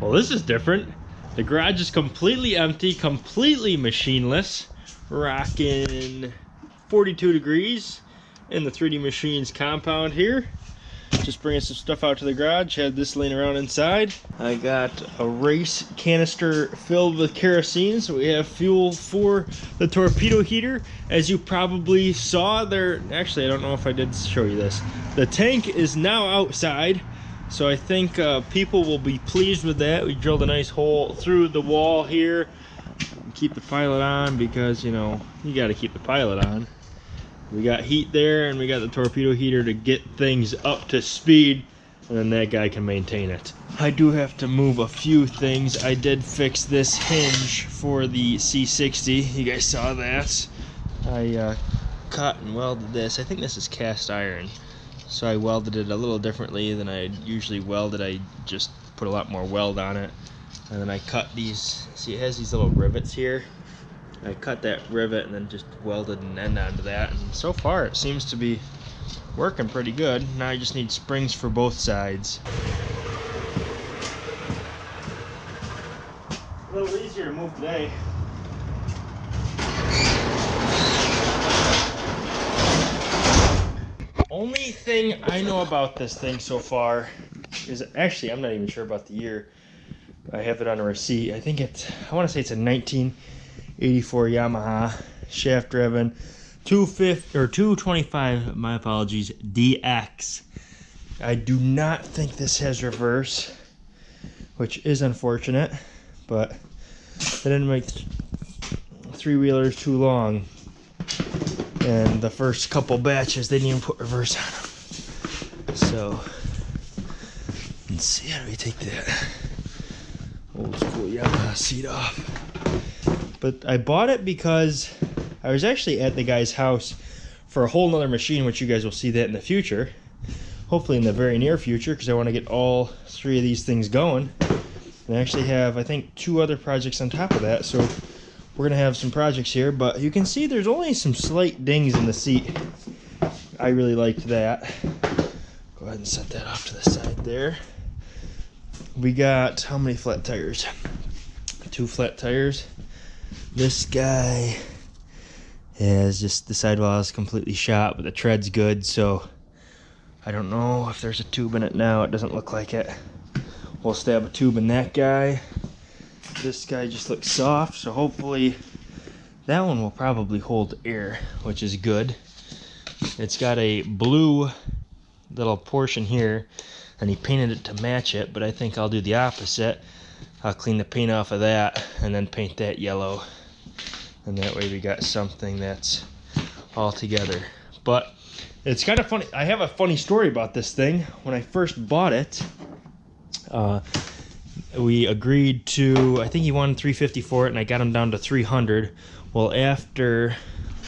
Well, this is different. The garage is completely empty, completely machineless. Rocking 42 degrees in the 3D Machines compound here. Just bringing some stuff out to the garage. Had this laying around inside. I got a race canister filled with kerosene, so we have fuel for the torpedo heater. As you probably saw there, actually I don't know if I did show you this. The tank is now outside, so I think uh, people will be pleased with that. We drilled a nice hole through the wall here. Keep the pilot on because, you know, you got to keep the pilot on. We got heat there and we got the torpedo heater to get things up to speed and then that guy can maintain it. I do have to move a few things. I did fix this hinge for the C60. You guys saw that. I uh, cut and welded this. I think this is cast iron. So I welded it a little differently than I usually welded. I just put a lot more weld on it. And then I cut these, see it has these little rivets here. I cut that rivet and then just welded an end onto that. And so far it seems to be working pretty good. Now I just need springs for both sides. A little easier to move today. Only thing I know about this thing so far is actually I'm not even sure about the year. I have it on a receipt. I think it's I want to say it's a 1984 Yamaha shaft driven 250 or 225 my apologies DX I do not think this has reverse which is unfortunate but they didn't make three wheelers too long and the first couple batches they didn't even put reverse on them so let's see how do we take that old school Yamaha seat off but I bought it because I was actually at the guy's house for a whole nother machine, which you guys will see that in the future. Hopefully in the very near future, because I want to get all three of these things going. And I actually have, I think, two other projects on top of that. So we're going to have some projects here. But you can see there's only some slight dings in the seat. I really liked that. Go ahead and set that off to the side there. We got, how many flat tires? Two flat tires this guy has just the sidewall is completely shot, but the tread's good, so I don't know if there's a tube in it now. It doesn't look like it. We'll stab a tube in that guy. This guy just looks soft, so hopefully that one will probably hold air, which is good. It's got a blue little portion here, and he painted it to match it, but I think I'll do the opposite. I'll clean the paint off of that and then paint that yellow and that way we got something that's all together but it's kind of funny i have a funny story about this thing when i first bought it uh, we agreed to i think he wanted 350 for it and i got him down to 300 well after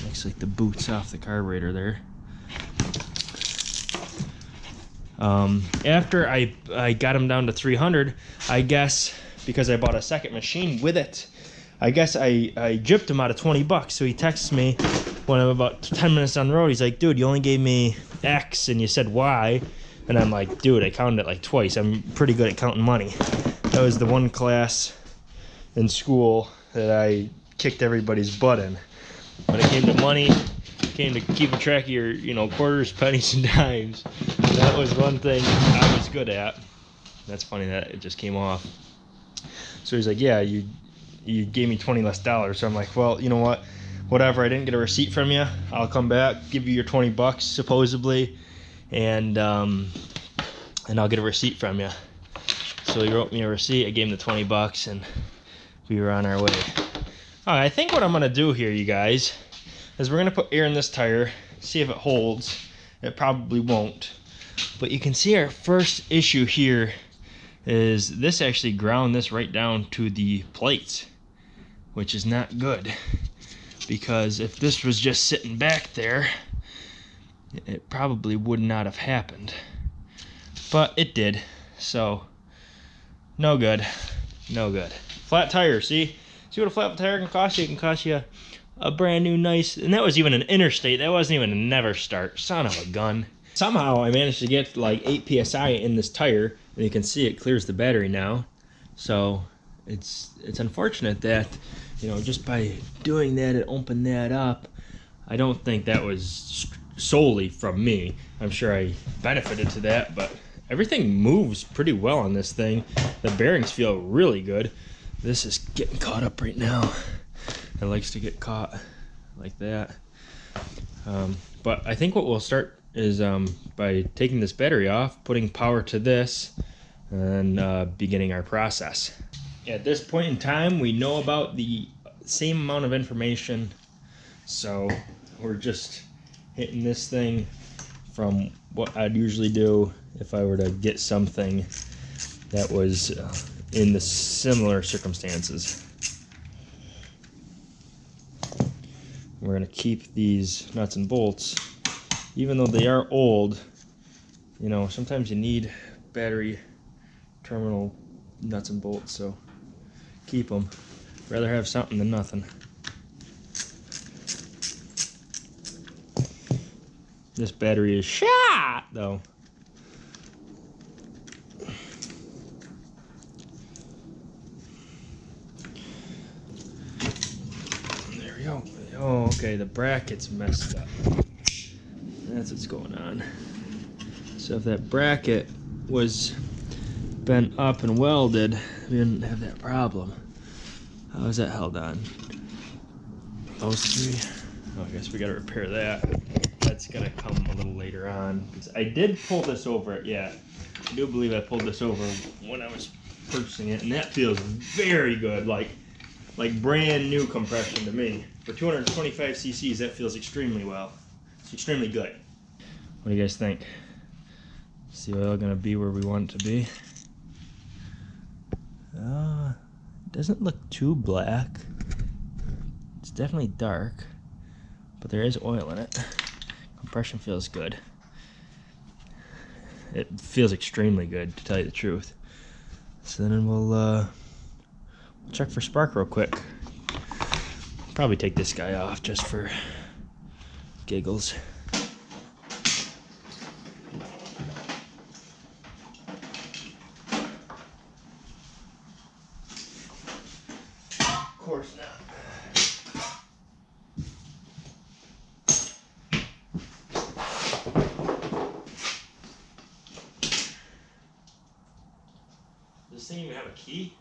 looks like the boots off the carburetor there um, after I, I got him down to 300 i guess because i bought a second machine with it I guess I, I gypped him out of 20 bucks. So he texts me when I'm about 10 minutes on the road. He's like, dude, you only gave me X and you said Y. And I'm like, dude, I counted it like twice. I'm pretty good at counting money. That was the one class in school that I kicked everybody's butt in. When it came to money, came to keeping track of your, you know, quarters, pennies, and dimes. That was one thing I was good at. That's funny that it just came off. So he's like, yeah, you you gave me 20 less dollars. So I'm like, well, you know what? Whatever. I didn't get a receipt from you. I'll come back, give you your 20 bucks supposedly, and um, and I'll get a receipt from you. So he wrote me a receipt. I gave him the 20 bucks, and we were on our way. All right, I think what I'm gonna do here, you guys, is we're gonna put air in this tire, see if it holds. It probably won't. But you can see our first issue here is this actually ground this right down to the plates which is not good because if this was just sitting back there it probably would not have happened but it did so no good. No good. Flat tire see? See what a flat tire can cost you? It can cost you a brand new nice and that was even an interstate. That wasn't even an EverStart. Son of a gun. Somehow I managed to get like 8 psi in this tire and you can see it clears the battery now. So it's it's unfortunate that you know just by doing that and open that up, I don't think that was solely from me. I'm sure I benefited to that, but everything moves pretty well on this thing. The bearings feel really good. This is getting caught up right now. It likes to get caught like that. Um, but I think what we'll start is um, by taking this battery off, putting power to this, and uh, beginning our process. At this point in time, we know about the same amount of information, so we're just hitting this thing from what I'd usually do if I were to get something that was uh, in the similar circumstances. We're going to keep these nuts and bolts, even though they are old, you know, sometimes you need battery terminal nuts and bolts, so keep them. Rather have something than nothing. This battery is shot, though. There we go. Oh, okay, the bracket's messed up. That's what's going on. So if that bracket was bent up and welded, we didn't have that problem. How is that held on? Those three? Oh, I guess we gotta repair that. That's gonna come little later on. I did pull this over, yeah. I do believe I pulled this over when I was purchasing it, and that feels very good, like like brand new compression to me. For 225 cc's, that feels extremely well. It's extremely good. What do you guys think? Is the oil gonna be where we want it to be? Uh, doesn't look too black. It's definitely dark, but there is oil in it. Compression feels good. It feels extremely good, to tell you the truth. So then we'll uh, check for spark real quick. Probably take this guy off just for giggles. Of course not. Does this thing even have a key?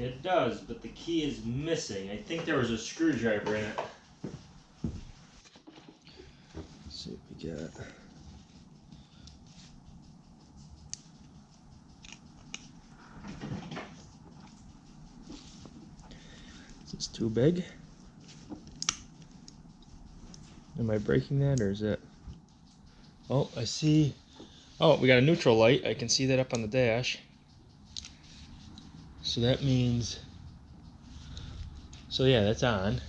It does, but the key is missing. I think there was a screwdriver in it. Let's see what we got. Is this too big? Am I breaking that or is it? Oh, I see. Oh, we got a neutral light. I can see that up on the dash. So that means, so yeah, that's on.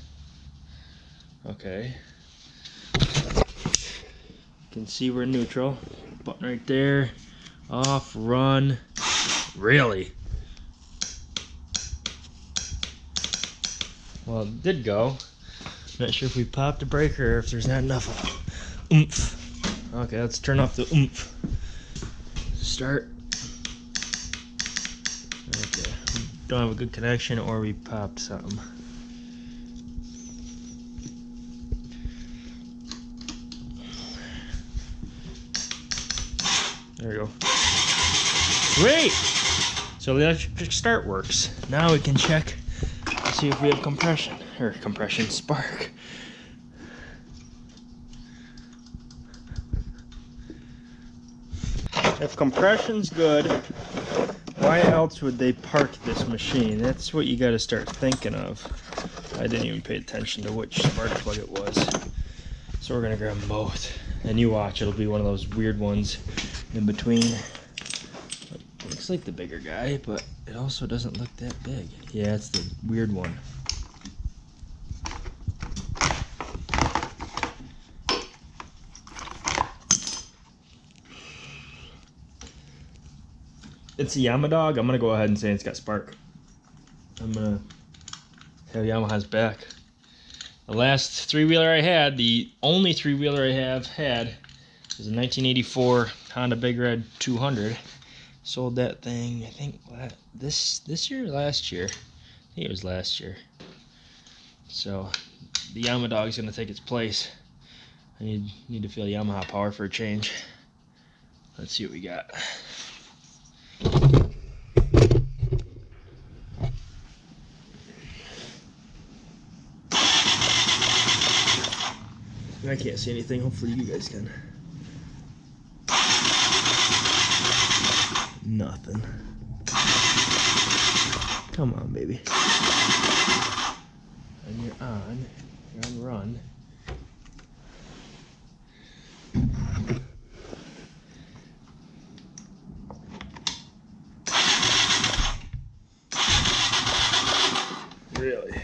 Okay. You can see we're neutral. Button right there. Off, run. Really? Well, it did go. Not sure if we popped a breaker or if there's not enough oomph. Okay, let's turn off the oomph. Start. Okay. Don't have a good connection or we popped something. There we go. Great! So the electric start works. Now we can check to see if we have compression or compression spark. If compression's good, why else would they park this machine? That's what you got to start thinking of. I didn't even pay attention to which spark plug it was. So we're gonna grab them both. And you watch, it'll be one of those weird ones in between. Looks like the bigger guy, but it also doesn't look that big. Yeah, it's the weird one. It's a Yamadog, I'm gonna go ahead and say it's got spark. I'm gonna have Yamaha's back. The last three wheeler I had, the only three wheeler I have had, is a 1984 Honda Big Red 200. Sold that thing, I think this this year, last year. I think it was last year. So the Yamadog is gonna take its place. I need need to feel Yamaha power for a change. Let's see what we got. I can't see anything. Hopefully you guys can. Nothing. Come on, baby. And you're on. You're on run. Really?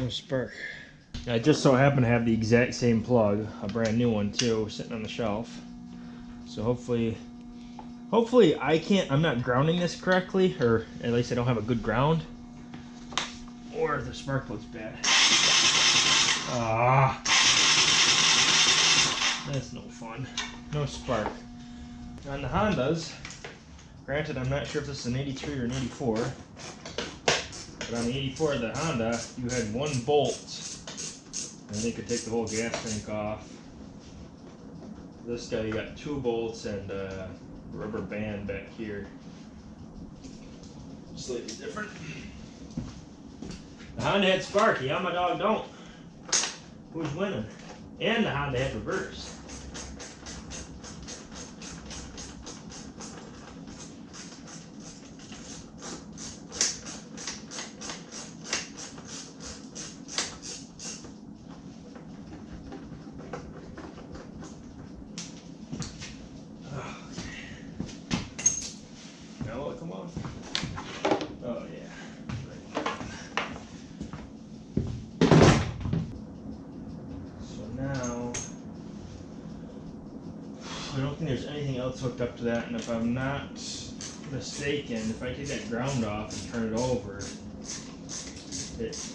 No spark. I just so happen to have the exact same plug, a brand new one too, sitting on the shelf. So hopefully, hopefully I can't, I'm not grounding this correctly, or at least I don't have a good ground. Or the spark plug's bad. Ah, that's no fun. No spark. On the Hondas, granted I'm not sure if this is an 83 or an 84, but on the 84 of the Honda, you had one bolt and they could take the whole gas tank off. This guy you got two bolts and a rubber band back here. Slightly different. The Honda had Sparky, dog don't. Who's winning? And the Honda had reverse. I don't think there's anything else hooked up to that, and if I'm not mistaken, if I take that ground off and turn it over, it,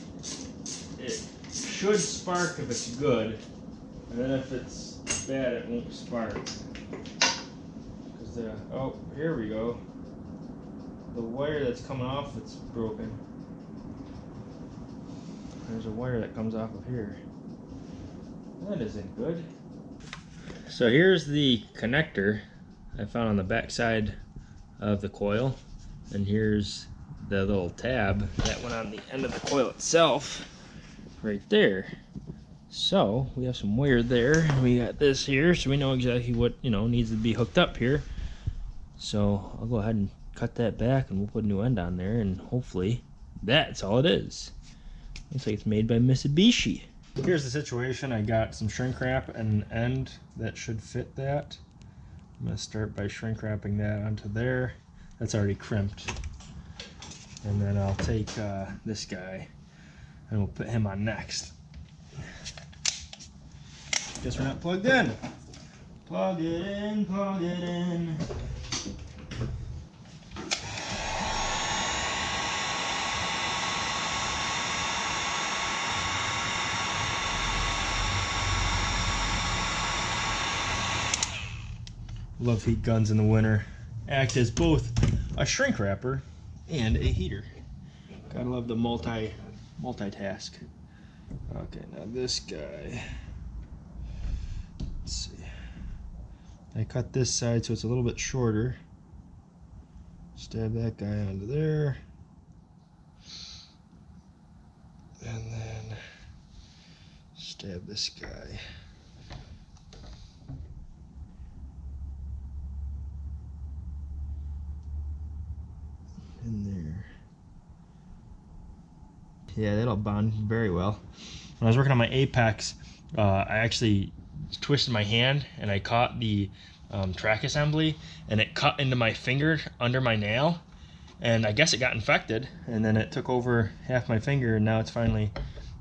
it should spark if it's good, and then if it's bad, it won't spark. Cause the, oh, here we go. The wire that's coming off, it's broken. There's a wire that comes off of here. That isn't good. So here's the connector I found on the back side of the coil. And here's the little tab that went on the end of the coil itself right there. So we have some wire there. We got this here, so we know exactly what you know needs to be hooked up here. So I'll go ahead and cut that back and we'll put a new end on there and hopefully that's all it is. Looks like it's made by Mitsubishi. Here's the situation. I got some shrink wrap and an end that should fit that. I'm going to start by shrink wrapping that onto there. That's already crimped. And then I'll take uh, this guy and we'll put him on next. Guess we're not plugged in. Plug it in, plug it in. Love heat guns in the winter. Act as both a shrink wrapper and a heater. Gotta love the multi multitask. Okay, now this guy. Let's see. I cut this side so it's a little bit shorter. Stab that guy onto there. And then stab this guy. in there. Yeah, that'll bond very well. When I was working on my Apex, uh, I actually twisted my hand and I caught the um, track assembly and it cut into my finger under my nail and I guess it got infected and then it took over half my finger and now it's finally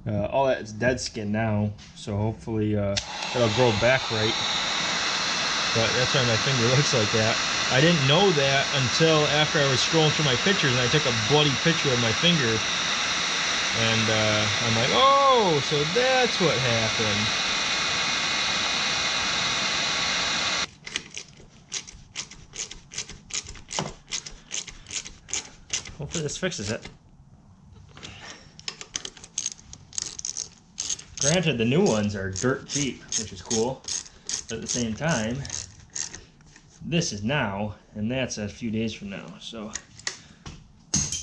uh, all that's dead skin now so hopefully uh, it'll grow back right but that's why my finger looks like that I didn't know that until after I was scrolling through my pictures and I took a bloody picture of my finger. And uh, I'm like, oh, so that's what happened. Hopefully this fixes it. Granted, the new ones are dirt cheap, which is cool. But at the same time, this is now, and that's a few days from now. So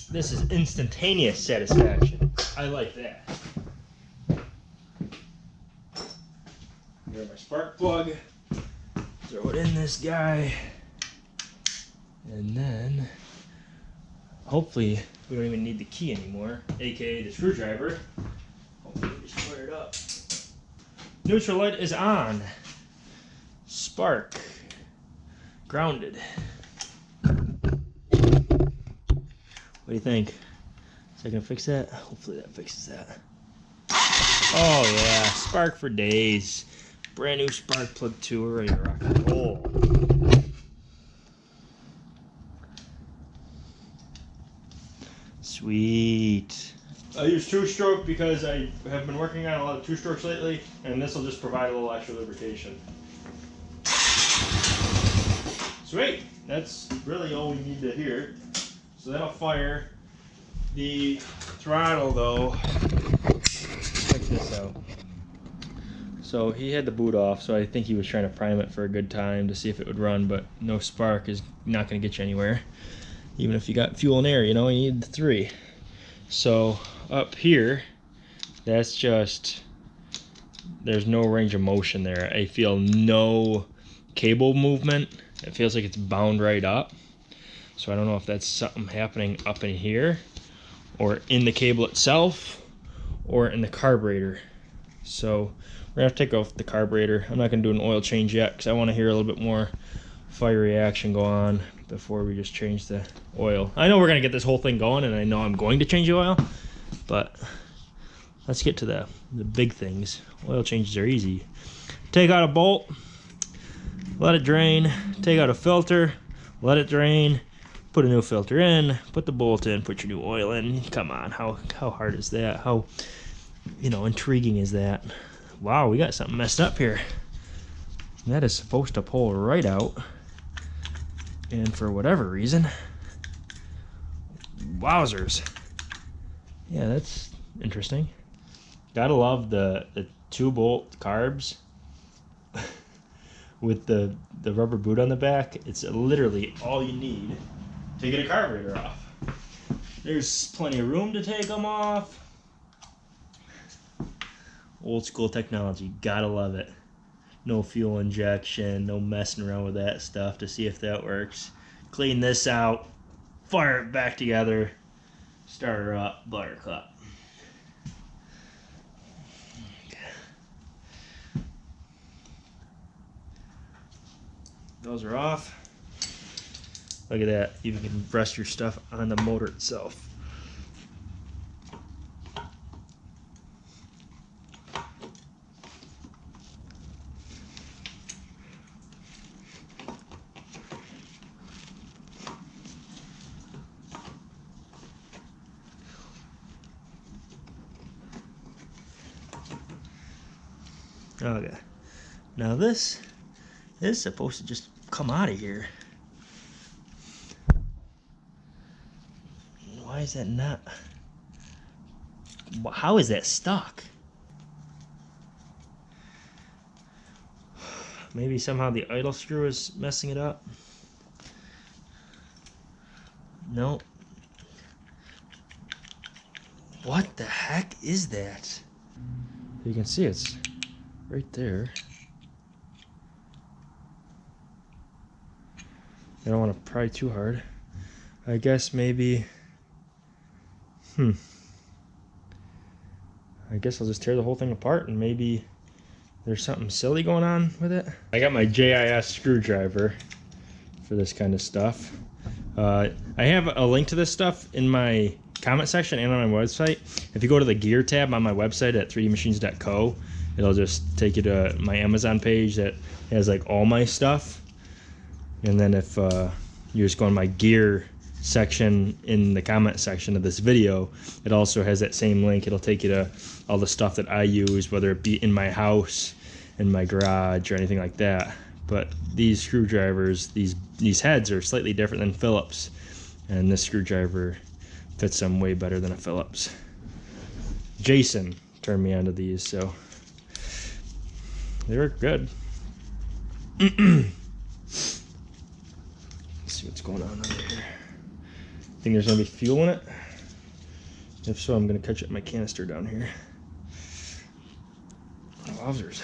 this is instantaneous satisfaction. I like that. Here's my spark plug. Throw it in this guy. And then, hopefully, we don't even need the key anymore, aka the screwdriver. Hopefully, we fire it up. Neutral light is on. Spark grounded. What do you think? Is that gonna fix that? Hopefully that fixes that. Oh yeah, spark for days. Brand new spark plug two, ready to rock and roll. Sweet. I use two stroke because I have been working on a lot of two strokes lately, and this will just provide a little extra lubrication. Sweet. That's really all we need to hear. So that'll fire. The throttle though, check this out. So he had the boot off, so I think he was trying to prime it for a good time to see if it would run, but no spark is not going to get you anywhere. Even if you got fuel and air, you know, you need the three. So up here, that's just, there's no range of motion there. I feel no cable movement it feels like it's bound right up. So I don't know if that's something happening up in here or in the cable itself or in the carburetor. So we're gonna take off the carburetor. I'm not gonna do an oil change yet because I want to hear a little bit more fire reaction go on before we just change the oil. I know we're gonna get this whole thing going and I know I'm going to change the oil, but let's get to the, the big things. Oil changes are easy. Take out a bolt, let it drain, take out a filter, let it drain, put a new filter in, put the bolt in, put your new oil in. Come on, how how hard is that? How you know intriguing is that? Wow, we got something messed up here. That is supposed to pull right out, and for whatever reason, wowzers. Yeah, that's interesting. Gotta love the the two bolt carbs with the, the rubber boot on the back, it's literally all you need get a carburetor off. There's plenty of room to take them off. Old school technology, gotta love it. No fuel injection, no messing around with that stuff to see if that works. Clean this out, fire it back together, start her up, buttercup. Those are off. Look at that. You can rest your stuff on the motor itself. Okay. Now this is supposed to just come out of here. Why is that not? How is that stuck? Maybe somehow the idle screw is messing it up. No. What the heck is that? You can see it's right there. I don't want to pry too hard. I guess maybe... Hmm. I guess I'll just tear the whole thing apart and maybe there's something silly going on with it. I got my JIS screwdriver for this kind of stuff. Uh, I have a link to this stuff in my comment section and on my website. If you go to the gear tab on my website at 3dmachines.co, it'll just take you to my Amazon page that has like all my stuff And then if uh, you just go on my gear section in the comment section of this video, it also has that same link. It'll take you to all the stuff that I use, whether it be in my house, in my garage, or anything like that. But these screwdrivers, these these heads are slightly different than Phillips, and this screwdriver fits them way better than a Phillips. Jason turned me onto these, so they work good. Let's see what's going on under here. Think there's gonna be fuel in it? If so, I'm gonna catch up my canister down here. Wowzers.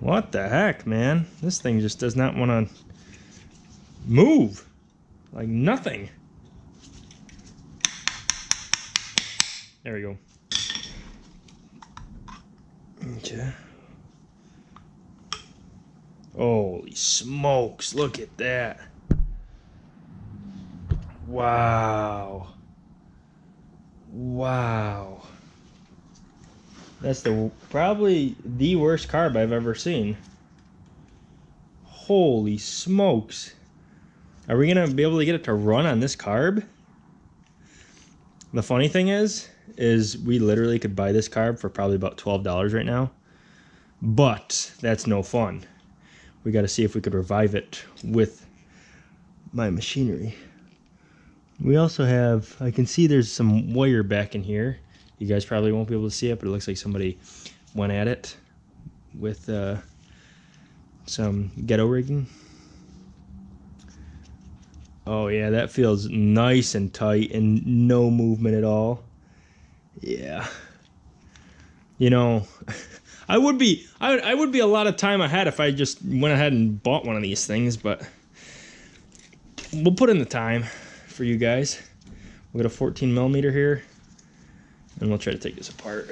What the heck, man? This thing just does not want to move. Like nothing. There we go. Holy smokes, look at that. Wow. Wow. That's the probably the worst carb I've ever seen. Holy smokes. Are we gonna be able to get it to run on this carb? The funny thing is, is we literally could buy this carb for probably about $12 right now. But that's no fun. We gotta see if we could revive it with my machinery. We also have, I can see there's some wire back in here. You guys probably won't be able to see it, but it looks like somebody went at it with uh, some ghetto rigging. Oh yeah, that feels nice and tight and no movement at all. Yeah. You know, I would be I, I would be a lot of time ahead if I just went ahead and bought one of these things, but we'll put in the time for you guys. We got a 14 millimeter here and we'll try to take this apart.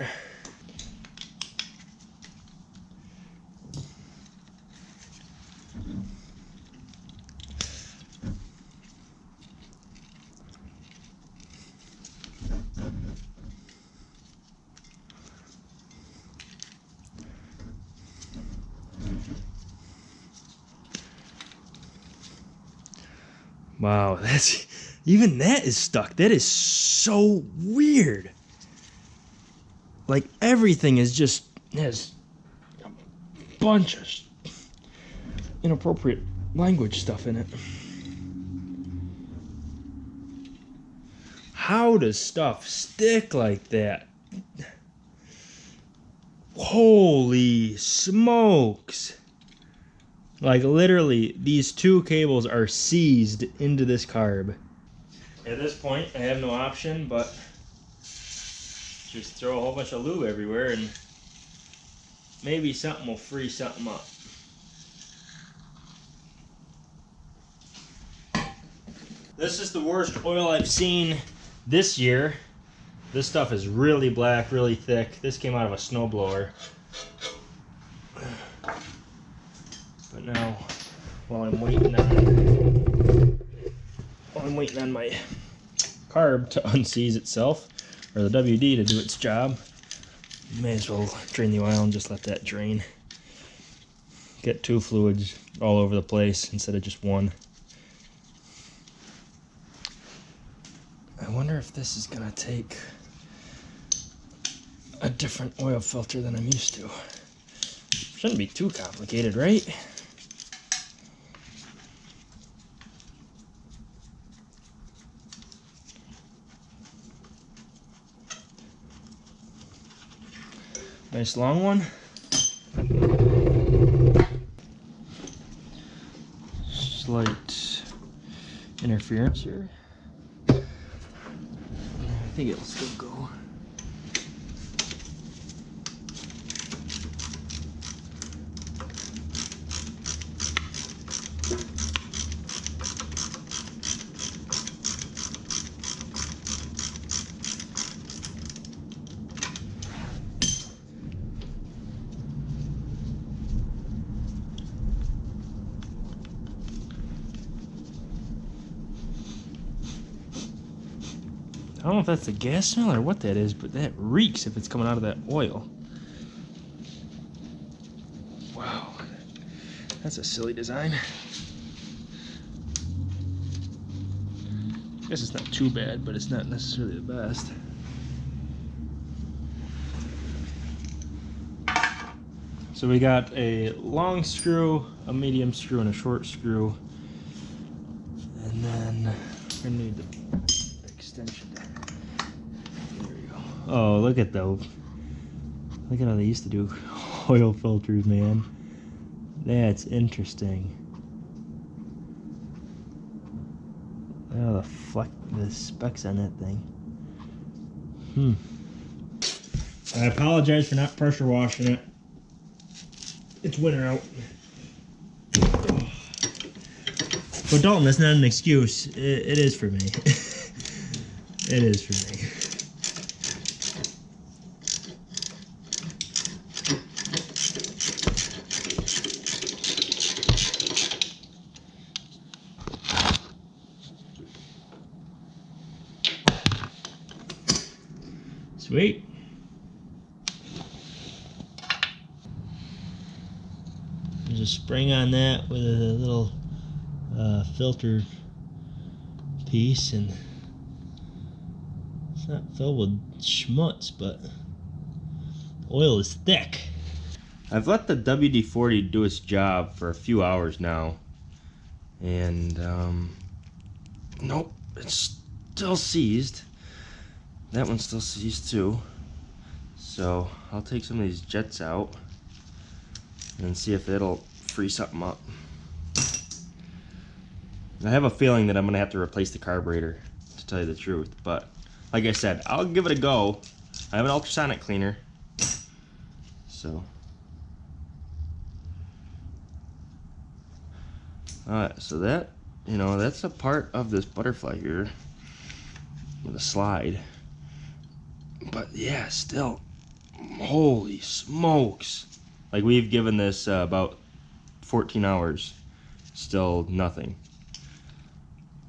Wow, that's even that is stuck. That is so weird. Like everything is just has a bunch of inappropriate language stuff in it. How does stuff stick like that? Holy smokes. Like literally, these two cables are seized into this carb. At this point, I have no option but just throw a whole bunch of lube everywhere and maybe something will free something up. This is the worst oil I've seen this year. This stuff is really black, really thick. This came out of a snowblower. Now, while I'm waiting on, while I'm waiting on my carb to unseize itself, or the WD to do its job. May as well drain the oil and just let that drain. Get two fluids all over the place instead of just one. I wonder if this is gonna take a different oil filter than I'm used to. Shouldn't be too complicated, right? Nice long one. Slight interference here. I think it'll still go. That's the gas smell or what that is, but that reeks if it's coming out of that oil. Wow. That's a silly design. I guess it's not too bad, but it's not necessarily the best. So we got a long screw, a medium screw, and a short screw. And then we're gonna need the extension. There we go. Oh, look at those. Look at how they used to do oil filters, man. That's interesting. Oh, the fleck, the specs on that thing. Hmm. I apologize for not pressure washing it. It's winter out. But Dalton, that's not an excuse. it, it is for me. it is for me. Sweet. There's a spring on that with a little uh, filter piece and it's not filled with schmutz but oil is thick. I've let the WD-40 do its job for a few hours now and um, nope it's still seized that one still sees too so I'll take some of these jets out and see if it'll free something up. I have a feeling that I'm gonna have to replace the carburetor to tell you the truth but like I said I'll give it a go. I have an ultrasonic cleaner so. Alright so that you know that's a part of this butterfly here with a slide but yeah still holy smokes like we've given this uh, about 14 hours still nothing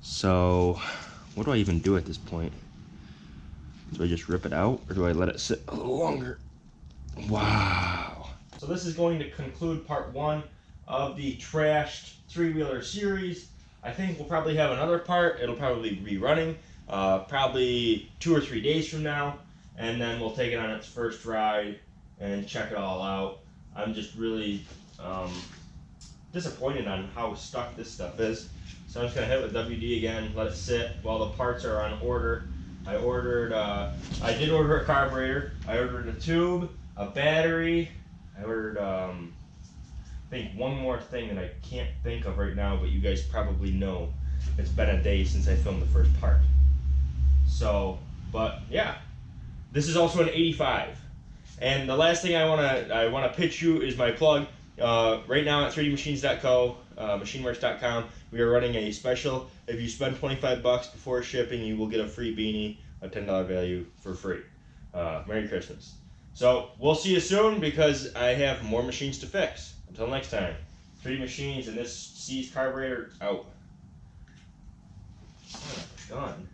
so, what do I even do at this point? Do I just rip it out or do I let it sit a little longer? Wow. So this is going to conclude part one of the trashed three-wheeler series. I think we'll probably have another part. It'll probably be running uh, probably two or three days from now. And then we'll take it on its first ride and check it all out. I'm just really um, disappointed on how stuck this stuff is. So I'm just gonna hit with WD again, let it sit while the parts are on order. I ordered, uh, I did order a carburetor. I ordered a tube, a battery. I ordered, um, I think one more thing that I can't think of right now, but you guys probably know. It's been a day since I filmed the first part. So, but yeah, this is also an 85. And the last thing I wanna I wanna pitch you is my plug. Uh, right now at 3dmachines.co, uh, machineworks.com, we are running a special. If you spend 25 bucks before shipping, you will get a free beanie, a $10 value for free. Uh, Merry Christmas. So we'll see you soon because I have more machines to fix. Until next time, 3D Machines and this seized carburetor out. Oh, gone.